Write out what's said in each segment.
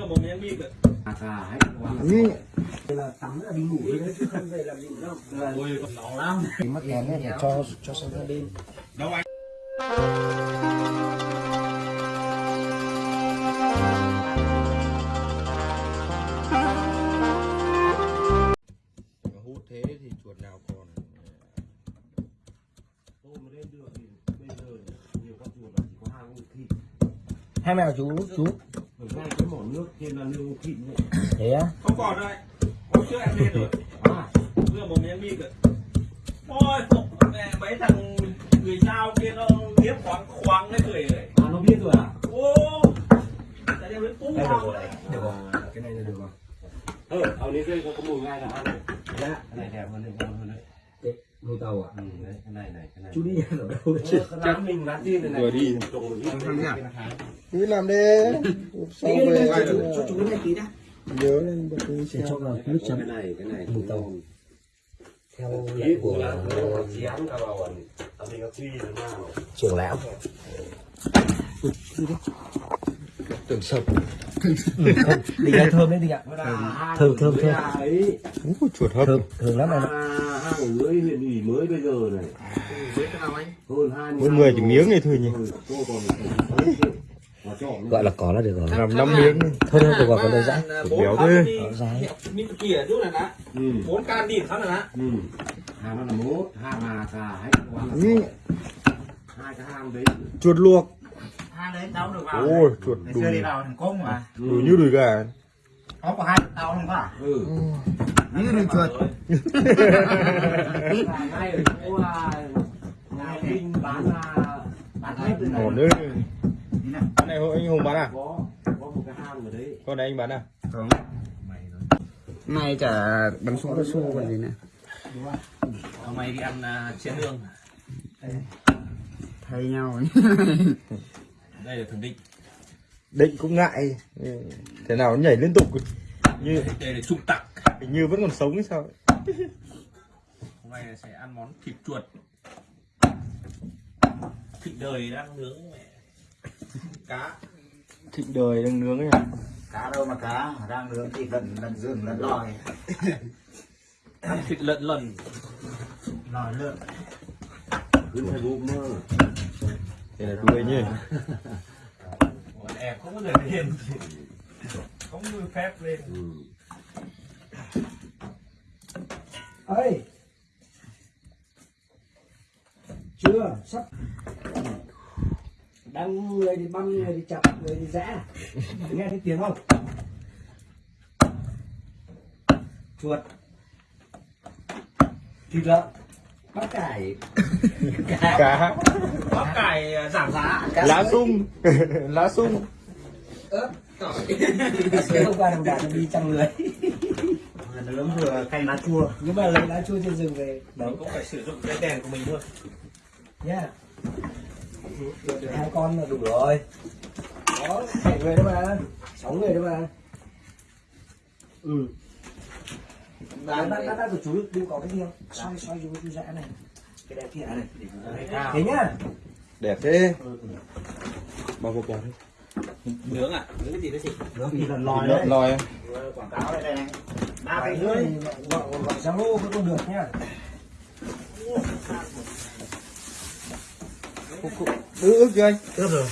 Vừa một rồi. À quá. là tắm là đi ngủ đấy chứ không về làm gì đâu là Ôi, còn nóng lắm. cái mắt đèn ấy phải cho cho sang hai bên Đâu anh? hút thế thì chuột nào còn Tôi mà lên được thì bây giờ nhiều con chuột là chỉ có hai con thịt. hai mèo chú chú thế á Không còn rồi. Hôm trước em lên rồi. À, Vừa một miếng bịp rồi. Ôi, mẹ mấy thằng người sao kia nó liếp khoáng khoáng cái người này. à nó biết rồi à? Ô, tại đây mới cũ không? được rồi cái này là được rồi Ừ, ở đây có mùi ngay là ăn. Dạ, cái này đẹp hơn đấy, ngon hơn đấy. cái nuôi tàu à? Ừ, đấy, cái này này, cái này. chú đi nhà ở đâu đấy chứ Chắc mình bán riêng này này. Vừa đi. Một ít. cứ làm đi sau về? chú cho chú cái này tí đã. Nhớ lên bật đi để xem. cho vào nước Cái chấm này, cái này. Mùi tàu. theo lệnh của của là nó chén À, tưởng sập đi ra thơm đấy đi ạ thơm thơm thơm. Ủa, chuột hấp thơm thơm lắm em ạ À, hai lưới huyện ủy mới bây giờ này. Mỗi người chỉ miếng này thôi nhỉ Ừ, gọi là có là được rồi làm năm miếng thôi thôi được rồi còn đơn giản béo thế. Dai. Mít kia chút này đã. Ừ. Bốn can đỉn khá là đã. Ừ. Hàng nó là mốt, hàng là cả hết quá là Ừ. hai cái hàng đấy. chuột luộc hai đấy tao được vào ôi chuột ngày đủ xưa đi vào thành công mà. Đủ như đùi gà. Có có hai tao không có à? Ừ. như đừng chuột Ngay ở chỗ nhà Vinh bán là bán hết từ này. ngon nữa Nhìn này. cái này hộ anh hùng bán à? Có có một cái hàng ở đấy. con này anh bán à? Này chả bắn súng cao su còn gì nữa. Hôm nay đi ăn uh, chiến lương. thay nhau Đây là thường định. định cũng ngại thế nào nó nhảy liên tục như Đây là trung tặc. hình như vẫn còn sống hay sao Hôm nay sẽ ăn món thịt chuột. Thịt đời đang nướng mẹ. Cá. thịnh đời đang nướng ấy cá đâu mà cá đang nướng thì lần lần rừng lần lòi Ăn thịt lợn lần. lòi lượn Cứ phải bụng mơ. Thế là đuôi nhỉ? Bọn em không có người lên. Không được phép lên. Ừ. ơi chưa sắp. Đang người thì băm người thì chặt người thì rẽ. Nghe thấy tiếng không? Chuột. Thịt lợn. Bắp cải. Cá Bắp cải à, giảm giá. lá sung. Lá sung. Ớt tỏi. Hôm qua đồng đạn đi trăm người. Nướng vừa canh lá chua. Nhưng mà lấy lá chua trên rừng về. Mình cũng phải sử dụng cái đèn của mình thôi. nhá. Được hai con là đủ rồi. Có bảy người đó mà. Sáu người đó mà. Ừ. Bạn bạn bạn của chú đừng có cái gì không? Xoay xoay chú chú dã này. Đẹp kia này. Thế nhá. đẹp thế. Bao bọc bọc Nướng à? Nướng cái gì đấy chị? nướng thì lần lòi lòi đấy. lòi quảng cáo đây đây này. Ba cái rưỡi. gọi gọi gọi Zalo cũng không được nhá. ứ ức chưa anh? Ướp rồi.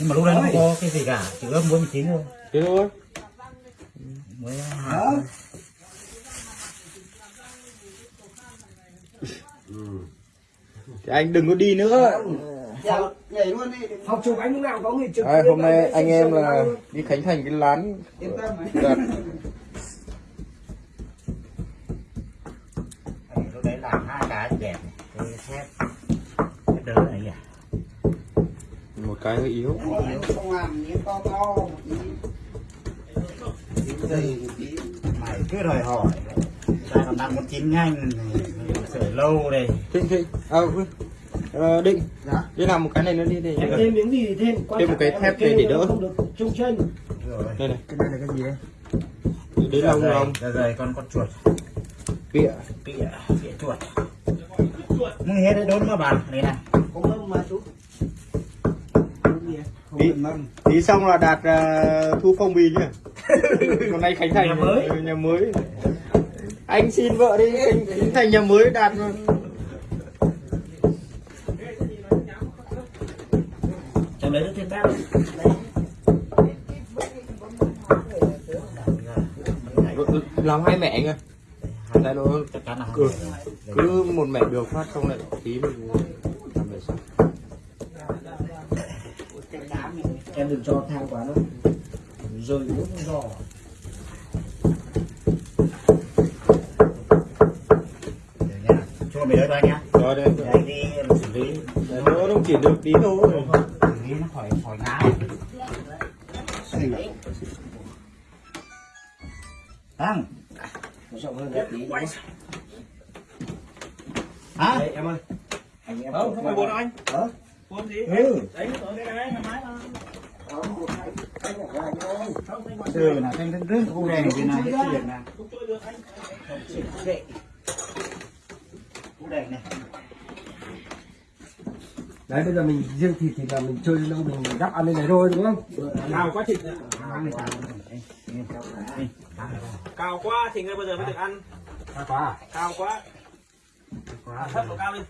Nhưng mà lúc đấy nó không có cái gì cả chỉ ướp muối tí thôi. Thế thôi. Muối thì anh đừng có đi nữa Nhảy luôn đi. Học chụp anh lúc nào có người trực. à, hôm nay anh em là đi khánh thành cái lán yên tâm. Đặt Đấy, lúc đấy làm hai cái đẹp cái thép cái đỡ này à một cái hơi yếu Không làm những to to một tí. dây một tí mày cứ đòi hỏi ta còn đang muốn chín nhanh sửa lâu đây thịnh thịnh à. Ờ, định Dạ. đi làm một cái này nữa đi để thêm miếng gì thì thêm. Quan Thêm một cái thép này để nó đỡ. Không được trung chân. rồi đây này cái đây là cái gì đấy đến lâu không Dạ rồi con con chuột bịa Pịa, pịa chuột Muốn hết đấy đốn mà bạn Này này Không ngâm mà chú. Tí xong là đạt à, thu phong bì nhá Con này Khánh Thành Nhà mới. Nhà mới anh xin vợ đi. Khánh, Khánh Thành nhà mới đạt rồi. Đấy nó thêm bát. làm hai mẹ nghe Tại nó Ừ. cứ một mẹ được phát xong lại tí mình làm về sau em đừng cho thang quá nó rơi nước giò Được nha. Đợi thôi anh nhá. rồi đây anh đi em xử lý. nó không chỉ được tí thôi Xử lý nó khỏi khỏi. Thằng. nó rộng hơn ra tí Hả? Đây, em ơi anh em không không phải buồn anh Hả? buồn gì ừ đấy ở đây này thoải mái một Từ là thanh thanh rước khu này thì là hết chuyện nè. Khu này. Đấy bây giờ mình riêng thịt thì là mình chơi nó mình đắp ăn lên này thôi đúng không? cao quá thịt cao quá thì ngay bây giờ mới được ăn. Đã quá à? cao quá. Quá. thấp độ cao lên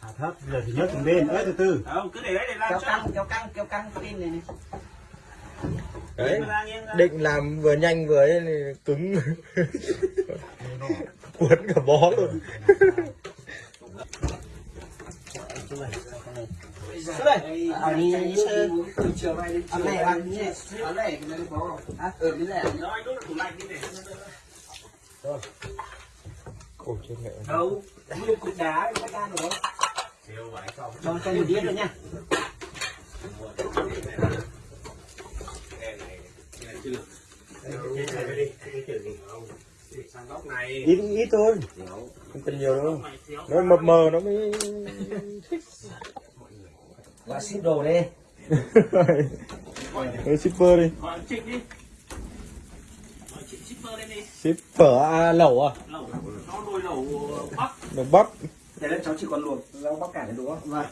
Hạ thấp. Giờ thì nhấc từng bên ơi từ từ. không cứ để đấy để làm kéo cho. căng kéo căng kéo căng pin này này. Đấy. Định làm vừa nhanh vừa ấy thì cứng. Cuốn cả bó luôn Cứ đây ở đi Từ chiều nay đến ở chiều này nay. ăn như ở này cái này có à ở cái này Đó, anh đút vào tủ lạnh đi để Ôi chết mẹ đâu nguyên cục đá cái can rồi đó cho cho một đĩa nữa nha sang góc này ít ít thôi không cần nhiều đâu. Nó mập mờ nó mới Gọi ship đồ đi. Shipper gọi trịnh đi. Shipper lên đi ship phở à, lẩu à? Lẩu. Nó nồi lẩu bắc đồng bắc Thế nên cháu chỉ còn luộc rau bắp cải đúng không? Vâng.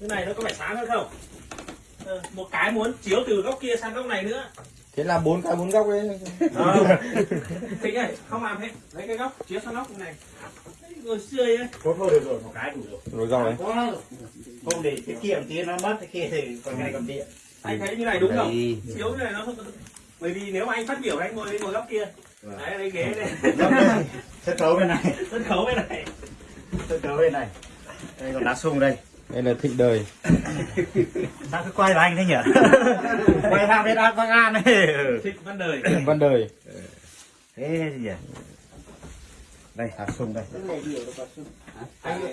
cái này nó có phải sáng hơn không? Ờ, một cái muốn chiếu từ góc kia sang góc này nữa thế là bốn cái bốn góc đấy. Ờ. Thịnh ơi không làm hết. Lấy cái góc chiếu sang góc này. Rồi xươi ấy. Thôi thôi được rồi, một cái đủ rồi. rồi. Rau đấy. Không để tiết kiệm tí nó mất khi thì còn ngày còn tiện. anh thấy như này đúng không? Chiếu như này nó không bởi vì nếu mà anh phát biểu anh ngồi ngồi góc kia. Đấy lấy ghế này. Sân khấu bên này, sân khấu bên này. Sân khấu bên này. Đây còn đá sung đây. Đây là thịnh đời Sao cứ quay vào anh thế nhỉ? quay sang bên An Bắc An ấy. thịnh văn đời văn đời Thế gì nhỉ? Đây, đá sung đây. này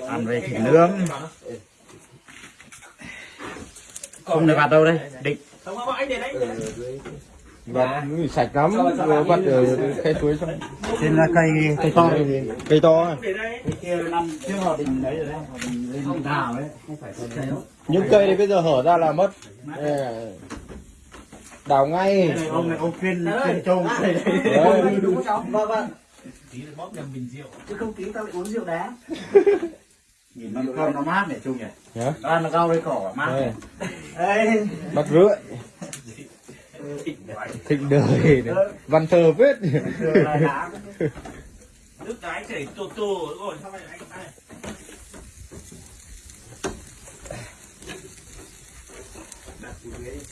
Ăn với thịt nướng. Không được vặt đâu đây. Định. không không anh để đấy và sạch lắm vừa bắt ở khe suối xong Trên là cây cây to. này. cây to để đây. Cái kia năm trước họ định đấy rồi đấy, họ định lên định đào đấy. không phải con chéo những cây này bây giờ hở ra là mất. Đây là đào ngay. Cái này ông này ông khuyên khuyên trông cây đấy. Đúng không? Cháu vâng vâng. Tí nữa bóp nhầm bình rượu. Chứ không tí tao lại uống rượu đá. Nhìn nó con nó mát này chung nhỉ. Nhá. Ăn nó rau với cỏ mát. Đây, Đây. bắt rưỡi thịnh đời này. văn thơ viết Rồi nước đáy chảy tô tô rồi sao lại anh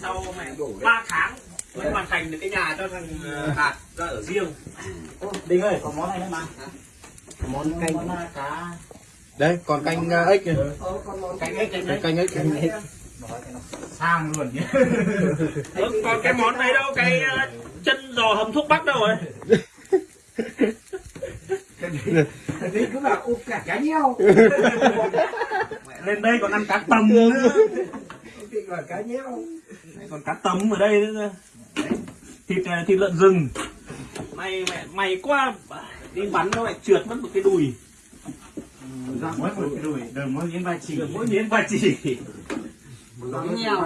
sau mẹ ba tháng mới hoàn thành được cái nhà cho thằng ờ, đạt ra ở riêng Đinh ơi, có món này nữa mà. Món canh món cá. đây còn canh uh, ếch kìa. ờ con món Canh ếch canh ếch. Cái sang luôn nhỉ. Ơ, còn cái món này đâu? Cái ờ, chân giò hầm thuốc bắc đâu rồi? Thì cứ bảo úp cả cá nheo. Lên đây còn ăn cá tầm nữa. bảo cá nheo. Còn cá tấm ở đây nữa. Thịt ờ, thịt lợn rừng. Mày mẹ mày quá. Đi bắn nó lại trượt mất một cái đùi. Mỗi một cái đùi, đừng mỗi miếng ba chỉ. mỗi miếng ba chỉ cá nheo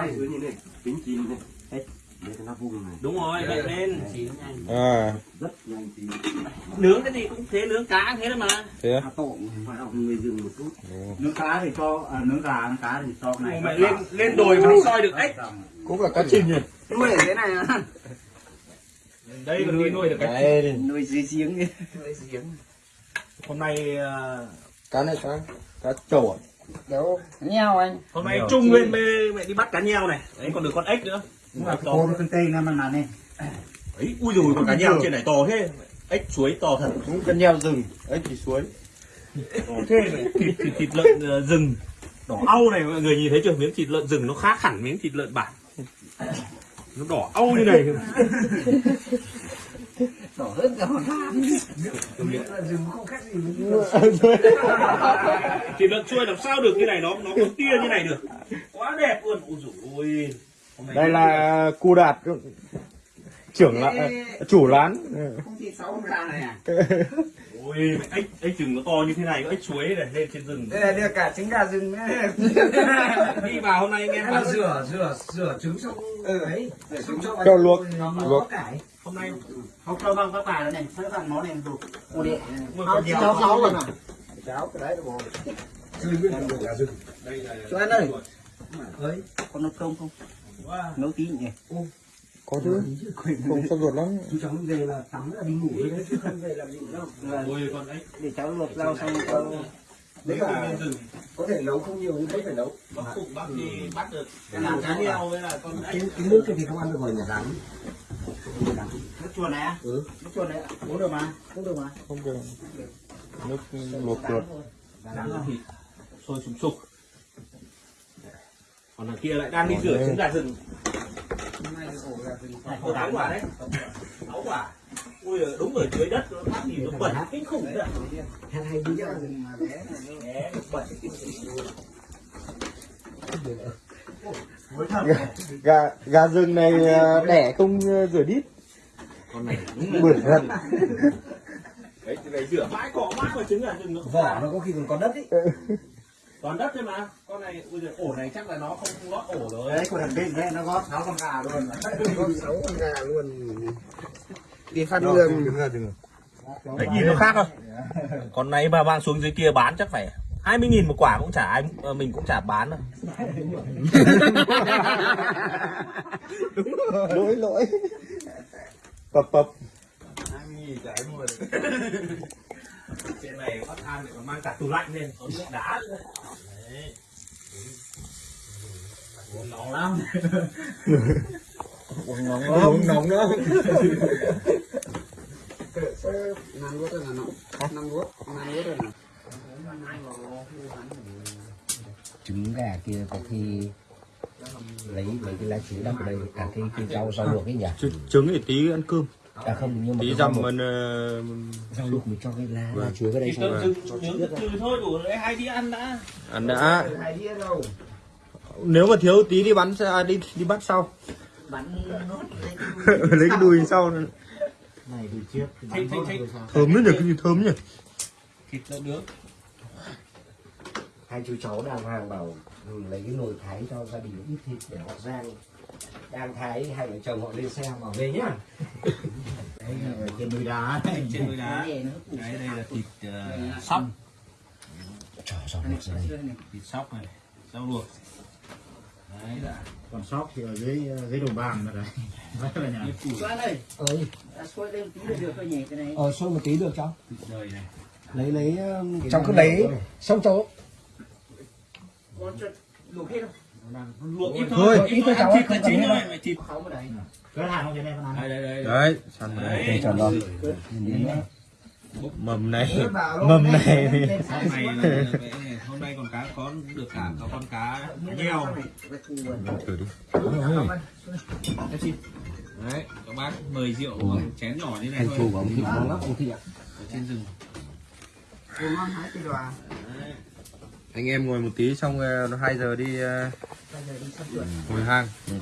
Tính chín này. nó vùng này. Đúng rồi vậy nên chín nhanh. À. Rất nhanh chín nướng cái gì cũng thế nướng cá thế đấy mà. Thế cá tộm phải học người dừng một chút. Nướng cá thì cho à, nướng gà nướng cá thì cho cái này mày lên lên đồi mà đi soi được ếch. Cũng là cá chim nhỉ? Nuôi ở thế này á đây còn đi nuôi được cái đấy nuôi dưới giếng Lấy giếng. hôm nay ờ, cá này cá cá trầu à đâu nhau anh. Hôm nay trung lên mẹ, mẹ đi bắt cá nheo này. Đấy còn được con ếch nữa. Nhưng mà cô nó tây nam mà này. Ấy ui rồi con cá nheo trên này to thế. Ếch suối to thật. Cũng cần nheo rừng ấy chỉ suối. To thế này. thịt thịt thịt lợn ờ, rừng. Đỏ au này mọi người nhìn thấy chưa? Miếng thịt lợn rừng nó khác hẳn miếng thịt lợn bản. Nó đỏ au như này đỏ hơn cả hòn không khác gì thịt lợn chuôi làm sao được như này? Nó nó có tia như này được. Quá đẹp luôn. Ôi dồi ôi. Đây là cu đạt trưởng là chủ lán. Không sáu gà này à? Ôi ếch ếch rừng nó to như thế này có ếch suối này lên trên rừng. Đây là cả trứng gà rừng đi vào hôm nay anh em ăn rửa rửa rửa trứng xong ấy. Để trứng cho luộc, luộc. cải hôm nay không cho bằng các bà này cho bằng nó này đủ chỉ nheo nấu nấu rồi mà cháo cái đấy là bò đây Cho anh ơi. ấy con nấu cơm không? Nấu tí nhỉ. Có chứ. Không sắp ruột lắm. Chú cháu về là tắm là đi ngủ đấy chứ không về làm gì đâu. Để cháu luộc rau xong cho đấy là rừng có thể nấu không nhiều nhưng vẫn phải nấu. Bác phụ bác đi bắt được cái làm cá nheo với là con ếch cái, cái nước kia thì không ăn được rồi nhà rắn nước chuột này ừ. Nước chuột này uống được mà không được mà. Không được. Nước luộc ruột rán là thịt sôi sùng sục. Còn đằng kia lại đang đi rửa trứng gà rừng. Ồ, sáu quả đấy. Sáu quả ui đúng ở dưới đất nó phát nhìn nó bẩn kinh khủng đấy hay hay đi mà bé này. Bẩn gà gà rừng này à, đẻ không à, rửa đít. Con này bưởi thật. Đấy phải rửa. Mãi cọ mãi vào trứng gà rừng nó vỏ nó có khi còn có đất ý. Toàn đất thôi mà. Con này ui giời, ổ này chắc là nó không không lót ổ rồi. Đấy con đàn bên đấy nó gót sáu con gà luôn. Con sáu con gà luôn đi Đó, đường đấy nhìn nó khác không? Con này mà mang xuống dưới kia bán chắc phải 20 nghìn một quả cũng chả ai ờ, mình cũng chả bán đâu. Lỗi lỗi. Bập bập. trên này phát than lại còn mang cả tủ lạnh lên có nước đá. Nữa đấy. Nóng lắm uống nóng uống nóng nữa năm nuốt rồi nó năm nuốt năm nuốt rồi nè trứng gà kia có khi lấy mấy cái lá trứng đắp ở đây cả cái, cái rau rau luộc ấy nhỉ? Trứng- trứng thì tí ăn cơm. À không nhưng mà tí luộc- mình ờ, rau luộc mình cho cái lá lá chuối vào đây xong từ từ thôi đủ lấy hai đĩa ăn đã. Ăn đã. Hai đĩa đâu nếu mà thiếu tí đi bắn à, đi đi bắt sau bắn nốt lấy cái đùi sau này từ trước thịt thịt thịt thơm nữa nhỉ cái gì thơm nhỉ? Thịt lợn nướng hai chú cháu đang hàng bảo lấy cái nồi thái cho gia đình ít thịt để họ rang. Đang thái hai vợ chồng họ lên xe bảo về nhá. Đấy là trên núi đá trên núi đá. Này đấy đây là thịt uh, sóc. luộc ra đây thịt sóc này rau luộc đấy là còn sóc thì ở dưới dưới đồng bàng mà đấy. Đấy là nhà. Cho anh ơi xuôi lên tí là được thôi nhỉ cái này. Ờ xôi một tí được cháu này. Lấy lấy cháu cứ lấy xong cháu con cho luộc hết không? Luộc ít Thôi, thôi. Ít thôi cháu thịt ơi, là chính thôi thịt đây cái hàng không đây ăn. Đây đây đây. Đấy săn Đấy. này rồi đến nữa mầm này. Mầm này. Hôm nay là, hôm nay còn cá có được cả có con cá nheo thử đi. Đấy các bác mời rượu bằng chén nhỏ như này thôi. thù của ông thịt ngon lắm ông thịt ạ. Ở trên rừng. Anh em ngồi một tí xong ờ, nó hai giờ đi ờ, ngồi hang. Rồi,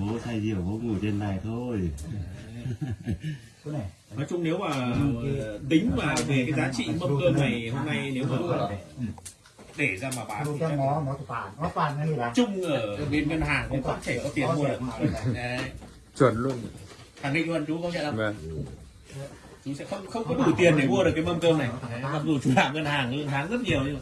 bố say rượu bố ngủ trên này thôi chỗ này. Nói chung nếu mà tính mà về cái giá trị mâm cơm này hôm nay nếu mà để ra mà bán thì chắc chung ở bên ngân hàng cũng có thể có tiền mua được. đấy. Chuẩn luôn. Khẳng định luôn chú công nhận không vâng. Chú sẽ không không có đủ tiền để mua được cái mâm cơm này. Mặc dù chú làm ngân hàng lương tháng rất nhiều nhưng mà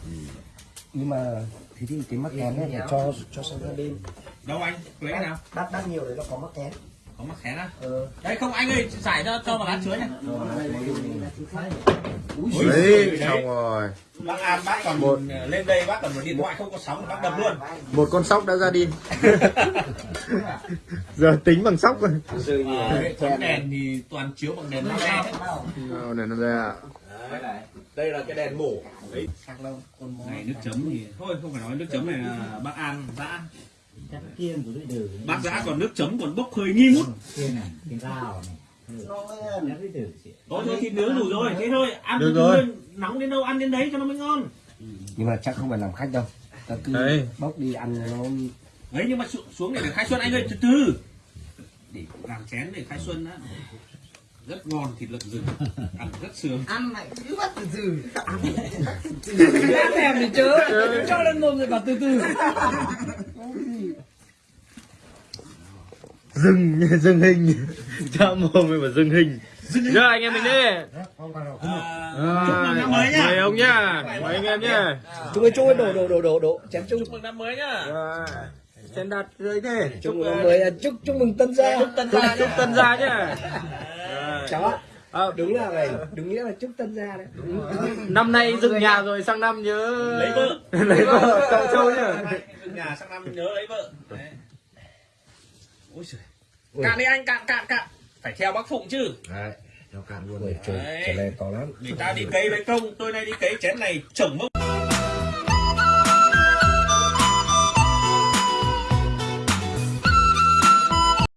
nhưng mà thì thì cái mắc kén này cho cho sang bên. Đâu anh? Lấy nào? Đắt đắt nhiều đấy nó có mắc kén có mắc khé á? Ờ đấy không anh ơi giải cho cho vào lá chuối này. Đấy xong rồi. Bác an bác còn một. lên đây bác còn một điện thoại không có sóng bác đập luôn. Một con sóc đã ra đi. Giờ tính bằng sóc rồi. Thống đèn thì toàn chiếu bằng đèn led đấy. Nào, này nó ra đây là cái đèn mổ. Đấy. Này nước chấm thì thôi không phải nói nước chấm này là bác an dã bác dã còn nước chấm còn bốc hơi nghi ngút. Chị. Thôi thôi thịt nướng đủ rồi. Thế thôi ăn Được rồi. nóng đến đâu ăn đến đấy cho nó mới ngon. Nhưng mà chắc không phải làm khách đâu. Ta cứ Đấy. bốc đi ăn nó. Đấy nhưng mà xuống, xuống để, để khai xuân anh ơi từ từ. Để làm chén để khai xuân á. Rất ngon thịt lợn rừng. Ăn rất sướng. Ăn lại cứ bắt từ từ. Đang thèm thì chớ. Cho lên mồm rồi bảo từ từ dừng dừng hình. Cho mồm mình mà dừng hình. Giờ anh em mình đi. Phải à, chúc mừng năm mới nhá. mời ông nhá. Mời anh em nhá. chung ơi chung đổ đổ đổ đổ đổ chém chung. Chúc mừng năm mới nhá. Rồi. Sen đặt dưới thế. Chúc mừng mới à, chúc chúc mừng tân gia. Chúc tân gia chúc tân gia nhá. Chó. À, đúng là này đúng nghĩa là chúc tân gia đấy. Năm nay dựng nhà rồi sang năm nhớ. Lấy vợ. Lấy vợ cậu châu nhá. Dựng nhà sang năm nhớ lấy vợ. Đấy. Ôi trời cạn đi anh cạn cạn cạn. Phải theo bác phụng chứ. Đấy nó cạn luôn. Rồi trời to lắm. Người ta đi cấy với công tôi này đi cấy chén này chồng mốc